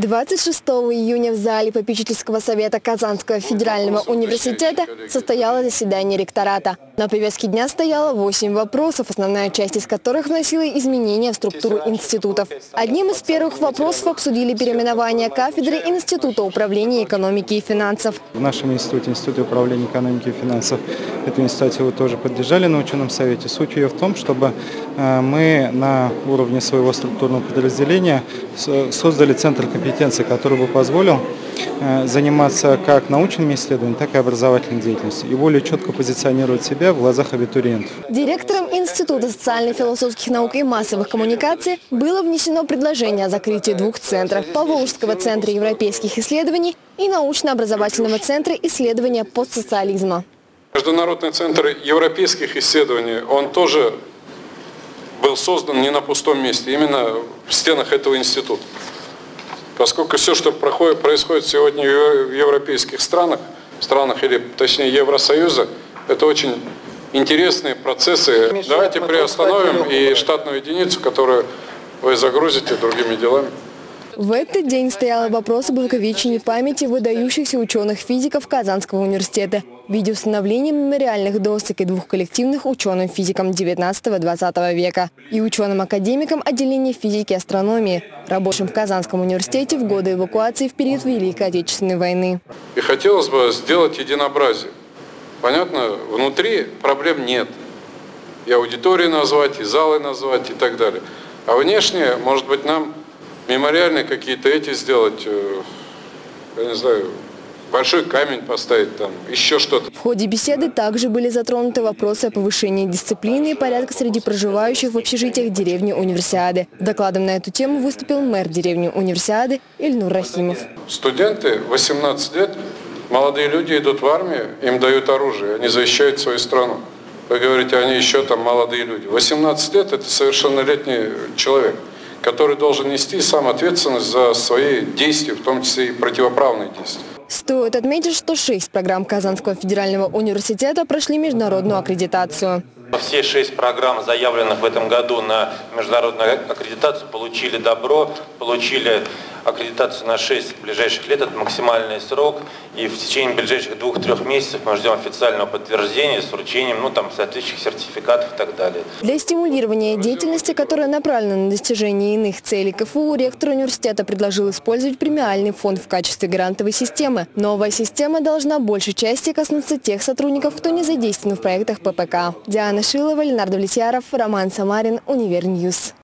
26 июня в зале попечительского совета Казанского федерального университета состоялось заседание ректората. На повестке дня стояло 8 вопросов, основная часть из которых вносила изменения в структуру институтов. Одним из первых вопросов обсудили переименование кафедры Института управления экономики и финансов. В нашем институте, Институте управления экономики и финансов, эту инициативу тоже поддержали на ученом совете. Суть ее в том, чтобы э, мы на уровне своего структурного подразделения создали центр компетенции, который бы позволил э, заниматься как научными исследованиями, так и образовательной деятельностью и более четко позиционировать себя в глазах абитуриентов. Директором Института социально-философских наук и массовых коммуникаций было внесено предложение о закрытии двух центров – Поволжского центра европейских исследований и научно-образовательного центра исследования постсоциализма. Международный центр европейских исследований, он тоже был создан не на пустом месте, именно в стенах этого института. Поскольку все, что проходит, происходит сегодня в европейских странах, странах или точнее Евросоюза, это очень интересные процессы. Давайте приостановим и штатную единицу, которую вы загрузите другими делами. В этот день стоял вопрос об увековечении памяти выдающихся ученых-физиков Казанского университета в виде установления мемориальных досок и двух коллективных ученым-физикам 19-20 века и ученым-академикам отделения физики и астрономии, рабочим в Казанском университете в годы эвакуации в период Великой Отечественной войны. И хотелось бы сделать единообразие. Понятно, внутри проблем нет. И аудитории назвать, и залы назвать, и так далее. А внешне, может быть, нам мемориальные какие-то эти сделать, э, я не знаю, большой камень поставить там, еще что-то. В ходе беседы также были затронуты вопросы о повышении дисциплины и порядка среди проживающих в общежитиях деревни Универсиады. Докладом на эту тему выступил мэр деревни Универсиады Ильнур Рахимов. Студенты 18 лет, молодые люди идут в армию, им дают оружие, они защищают свою страну. Вы говорите, они еще там молодые люди. 18 лет – это совершеннолетний человек который должен нести сам ответственность за свои действия, в том числе и противоправные действия. Стоит отметить, что шесть программ Казанского федерального университета прошли международную аккредитацию. Все шесть программ, заявленных в этом году на международную аккредитацию, получили добро, получили аккредитацию на 6 ближайших лет, это максимальный срок, и в течение ближайших двух-трех месяцев мы ждем официального подтверждения с вручением ну, там, соответствующих сертификатов и так далее. Для стимулирования деятельности, которая направлена на достижение иных целей КФУ, ректор университета предложил использовать премиальный фонд в качестве грантовой системы. Новая система должна большей части коснуться тех сотрудников, кто не задействован в проектах ППК. Диана Шилова, Ленар Довлетьяров, Роман Самарин, Univer News.